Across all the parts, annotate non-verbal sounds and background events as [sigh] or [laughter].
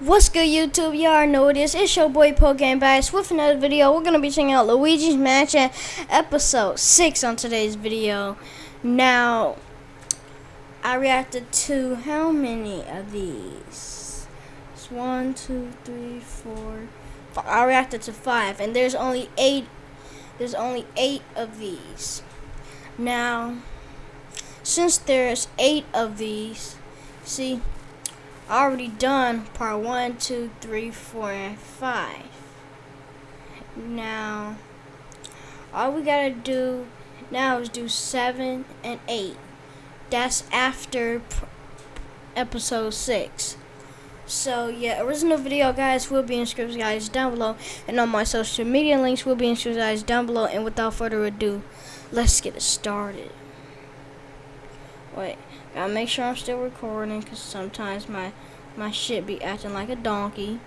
What's good YouTube? Y'all know it is. It's your boy Pokemon Bass with another video. We're to be checking out Luigi's Mansion episode 6 on today's video. Now, I reacted to how many of these? It's one, two, three, four. Five. I reacted to five and there's only eight there's only eight of these. Now, since there's eight of these, see already done part one, two, three, four, and five. Now, all we gotta do now is do seven and eight. That's after episode six. So yeah, original video guys will be in scripts guys down below, and all my social media links will be in scripts guys down below. And without further ado, let's get it started. Wait. Gotta make sure I'm still recording because sometimes my my shit be acting like a donkey.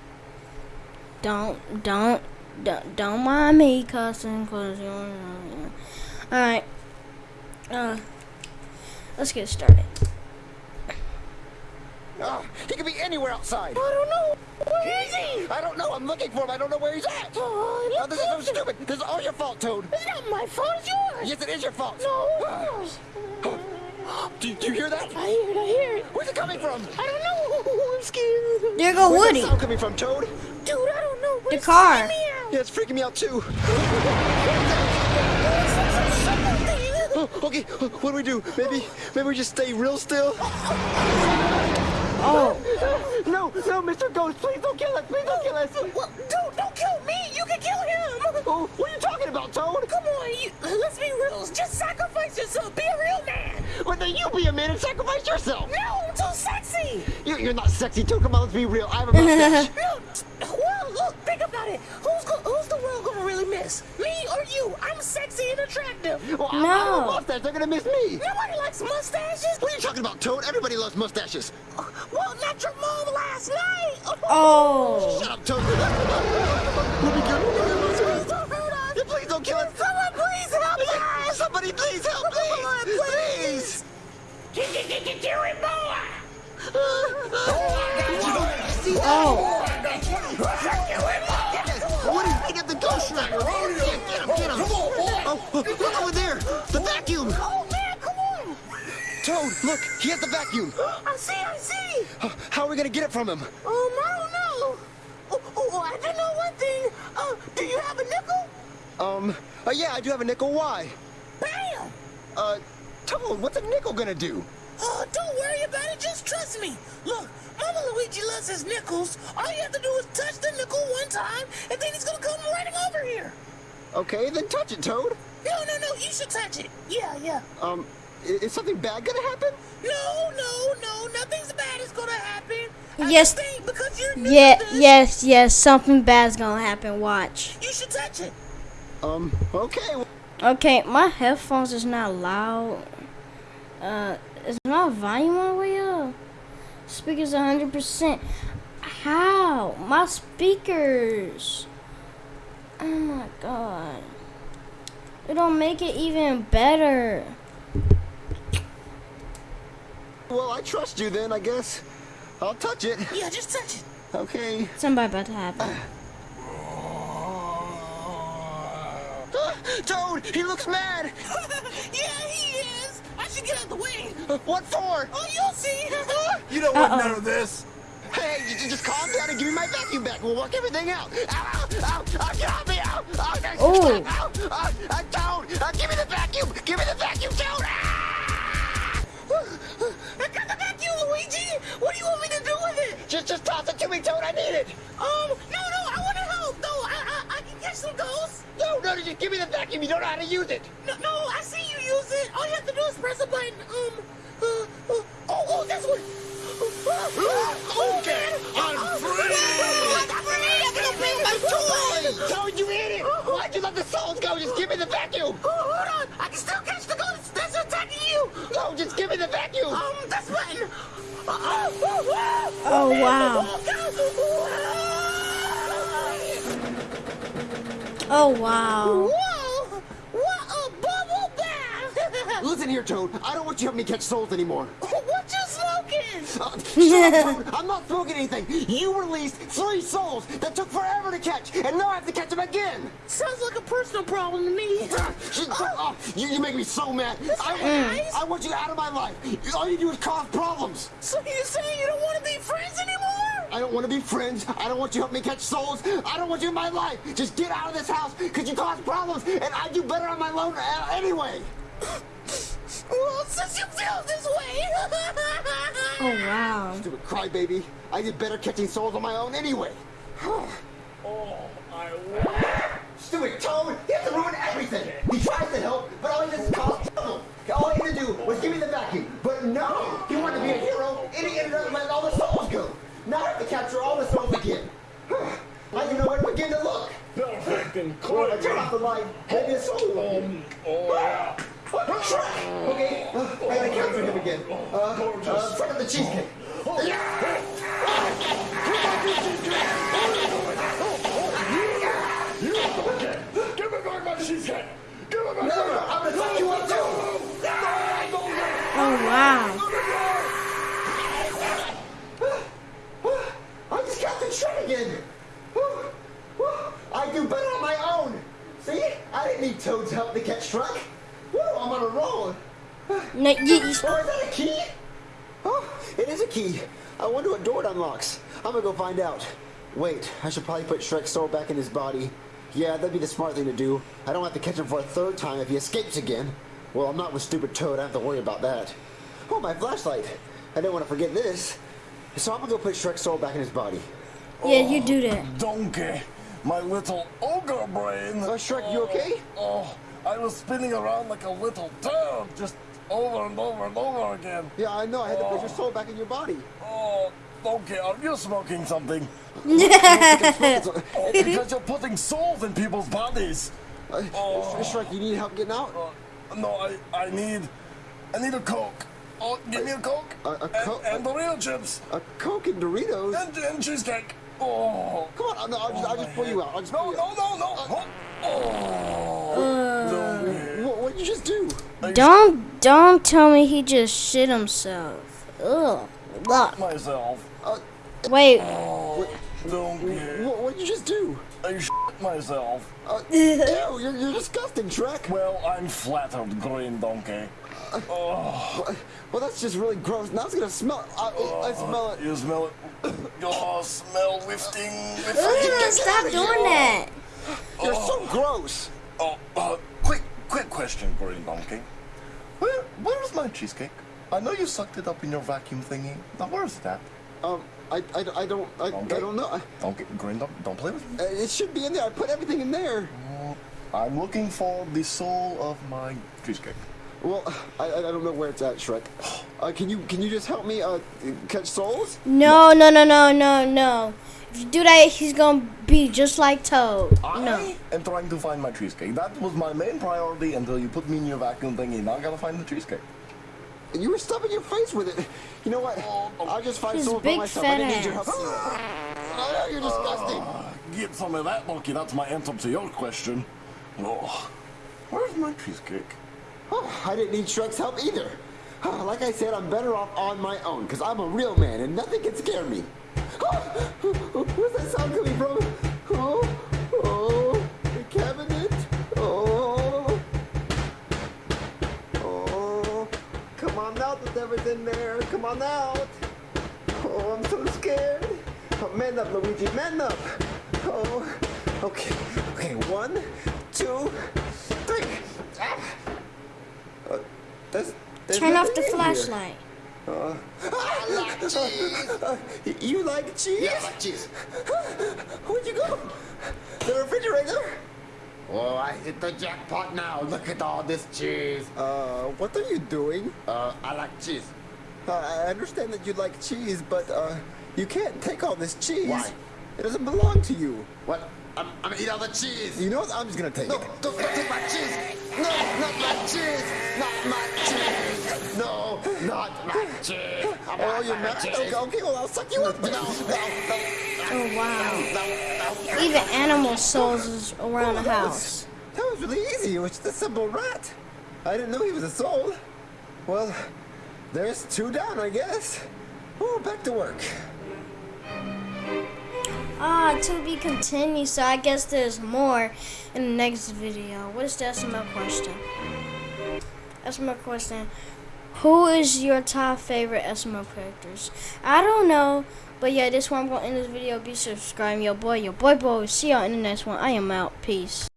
Don't don't don't, don't mind me cussing cause you know. Alright. Uh let's get started. Oh, he could be anywhere outside. I don't know. Where is he? I don't know. I'm looking for him. I don't know where he's at. Oh, oh this is so stupid. This is all your fault, Toad. It's not my fault. It's yours. Yes, it is your fault. No. [gasps] Do, do, you hear that? I hear it, I hear it. Where's it coming from? I don't know. [laughs] I'm scared. There go Where's Woody. That sound coming from, Toad? Dude, I don't know. The car. Yeah, it's freaking me out too. [laughs] oh, okay, what do we do? Maybe, maybe we just stay real still. Oh. No, no, Mr. Ghost, please don't kill us. Please don't kill us. Well, dude, don't kill me. You can kill him. Oh, what are you talking about, Toad? Come on, you, let's be real. Just sacrifice yourself. Be a real man. Well, then you be a man and sacrifice yourself. No, I'm too sexy. You're, you're not sexy, Toad. Come on, let's be real. I have a mustache. [laughs] no, well, look, think about it. Who's who's the world gonna really miss? Me or you? I'm sexy and attractive. Well, no. I, I have a mustache. They're gonna miss me. Nobody likes mustaches. What are you talking about, Toad? Everybody loves mustaches. Uh, well, not your mom last night. Oh. [laughs] Shut up, Toad. We'll be good. We'll be good. Please don't hurt us. Yeah, please don't kill us. Someone please help us. Somebody please help, please. Come on, please. Jerry boy. Oh. Woody, pick up the ghost shrimp. Get him, get him. Oh, look over there. The vacuum. Oh man, come on. Toad, look. He has the vacuum. [gasps] I see, I see. How are we gonna get it from him? Um, I don't know. Oh, oh, I do know one thing. Uh, do you have a nickel? Um, uh, yeah, I do have a nickel. Why? Bam. Uh, Toad, what's a nickel gonna do? Oh, don't worry about it. Just trust me. Look, Mama Luigi loves his nickels. All you have to do is touch the nickel one time, and then he's gonna come running over here. Okay, then touch it, Toad. No, no, no. You should touch it. Yeah, yeah. Um, is something bad gonna happen? No, no, no. Nothing's bad is gonna happen. Yes. think because you're new Yeah, to yes, yes. Something bad's gonna happen. Watch. You should touch it. Um, okay. Okay, my headphones is not loud. Uh, is my volume all the way up? Speakers 100%. How? My speakers. Oh my god. It don't make it even better. Well, I trust you then, I guess. I'll touch it. Yeah, just touch it. Okay. Something about to happen. [laughs] Toad, he looks mad. [laughs] yeah, he is. I should get out the way. Uh, [laughs] What for? Oh, you'll see. [laughs] You don't want Uh-oh. none of this. Hey, j- j- just calm down and give me my vacuum back. We'll work everything out. Ow, ow, ow, ow, get off me, ow, ow, ow, Ooh. ow, ow, uh, Toad, uh, give me the vacuum, give me the vacuum, Toad. Ah! [sighs] I got the vacuum, Luigi. What do you want me to do with it? Just, just toss it to me, Toad, I need it. Um, no, no, I want to help. No, I, I, I can catch some ghosts. No, no, just give me the vacuum, you don't know how to use it. No, no, I see you use it. All you have to do is press a button. Um, uh, uh, oh, oh, this one. Okay, I'm free. I'm free. I'm gonna bring my toy. Toad, you idiot. Why'd you let the souls go? Just give me the vacuum. Oh, hold on. I can still catch the ghosts that's attacking you. No, just give me the vacuum. Um, this button. Uh, oh, oh, oh, Oh, wow. Oh, wow. Listen here, Toad. I don't want you helping me catch souls anymore. [laughs] what you smoking? [laughs] Uh. [laughs] I'm not smoking anything. You released three souls that took forever to catch, and now I have to catch them again. Sounds like a personal problem to me. Shut you, you make me so mad. I, nice. I want you out of my life. All you do is cause problems. So you're saying you don't want to be friends anymore? I don't want to be friends. I don't want you to help me catch souls. I don't want you in my life. Just get out of this house because you cause problems, and I do better on my own uh, anyway. Well, since you feel this way. Oh wow. Stupid crybaby. I did better catching souls on my own anyway. Oh, [sighs] I Stupid Toad! He has to ruin everything! He tries to help, but all he does is cause trouble! All he had to do was give me the vacuum, but no! He wanted to be a hero, and he ended up letting all the souls go! Now I have to capture all the souls again! [sighs] I don't know where to begin to look! perfect and Well, I turn clear. off the light, maybe a soul will Um, oh, yeah. Okay, uh, I gotta capture him again. Uh, uh, front of the cheesecake. Yeah! Give me back my cheesecake! Give me back No, no, my I'm gonna fuck you up it is a key. I wonder what door it unlocks. I'm gonna go find out. Wait, I should probably put Shrek's soul back in his body. Yeah, that'd be the smart thing to do. I don't have to catch him for a third time if he escapes again. Well, I'm not with stupid Toad. I don't have to worry about that. Oh, my flashlight. I don't want to forget this. So I'm gonna go put Shrek's soul back in his body. yeah, you do that. Oh, donkey, my little ogre brain. Oh, Shrek, you okay? Oh, oh, I was spinning around like a little toad, just over and over and over again. Yeah, I know. I had to put your soul back in your body. Oh, Donkey, are [laughs] you smoking [laughs] something? Oh, because you're putting souls in people's bodies. uh, Shrek, you need help getting out? Uh, no, I, I need, I need a Coke. Oh, give me a Coke. A- a and, Coke? And Dorito chips. A Coke and Doritos? And, and cheesecake. Oh. Come on, I'll, I'll just, I'll just pull you out. I'll just No, pull you no, out. no, no. Oh. Donkey. What, what'd you just do? Don't don't tell me he just shit himself. Ugh. Ugh. Myself. Uh, wait. Oh, Donkey. What, what'd you just do? I shit myself. Uh, [laughs] ew, you're, you're disgusting, Shrek. Well, I'm flattered, Green Donkey. Oh, Well, that's just really gross. Now it's gonna smell. I, I smell it. you smell it? Oh, smell lifting. lifting. Ugh, stop doing that. You're so gross. Oh, uh, quick, quick question, Green Donkey. Where, where's my cheesecake? I know you sucked it up in your vacuum thingy. Now, where's that? Um, I, I, I don't, I, I don't know. Don't get Green Donkey. Don't play with me. Uh, It should be in there. I put everything in there. I'm looking for the soul of my cheesecake. Well, I, I I don't know where it's at, Shrek. Uh, can you, can you just help me uh, catch souls? No, no, no, no, no, no. If you do that, he's gonna be just like Toad. I No. am trying to find my cheesecake. That was my main priority until you put me in your vacuum thingy. Now I gotta find the cheesecake. You were stuffing your face with it. You know what? I'll just find His souls by big myself. I fat didn't need your help. ass. Oh, you're disgusting. Get some of that, monkey. That's my answer to your question. Oh, where's my cheesecake? Oh, I didn't need Shrek's help either. Oh, [sighs] Like I said, I'm better off on my own because I'm a real man and nothing can scare me. [gasps] Oh, [gasps] where's that sound coming from? Oh, oh, the cabinet. Oh, oh, come on out, devil's in there. Come on out. Oh, I'm so scared. Oh, man up, Luigi, man up. Oh, okay, okay, one, two, three. Ah. Uh, there's, there's Turn off the flashlight. here. flashlight. I like cheese. you like cheese? Yeah, I like cheese. [laughs] Where'd you go? The refrigerator? Oh, I hit the jackpot now. Look at all this cheese. Uh, what are you doing? Uh, I like cheese. Uh, I understand that you like cheese, but uh, you can't take all this cheese. Why? It doesn't belong to you. What? I'm, I'm gonna eat all the cheese. You know what? I'm just gonna take No, it. don't, don't take my cheese. No, not my cheese. Not my cheese. No, not my cheese. I Oh, want you're my mad? cheese. Okay, okay, well, I'll suck you up. No, no, no, Oh wow. no, no. Even animal souls is around the house. Was, that was really easy. It was just a simple rat. I didn't know he was a soul. Well, there's two down, I guess. Oh, back to work. To be continued. So I guess there's more in the next video. What is the SML question? SML question. Who is your top favorite SML characters? I don't know. But yeah, this one I'm going to end this video. Be subscribed. Your boy, your boy, boy. See y'all in the next one. I am out. Peace.